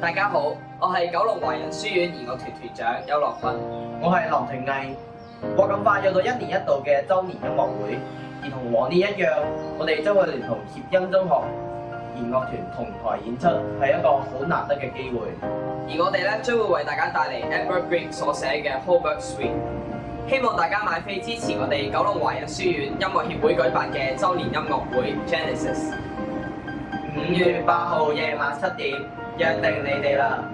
大家好，我系九龙华人书院弦乐团团长邱乐斌，我系林庭毅。我咁快有到一年一度嘅周年音乐会，而同往年一样，我哋将会同协音中学弦乐团同台演出，系一个好难得嘅机会。而我哋咧将会为大家带嚟 Albert g r i e n 所写嘅 Hobart Suite，希望大家买飞支持我哋九龙华人书院音乐协会举办嘅周年音乐会 Genesis。五月八号夜晚七点，约定你哋啦。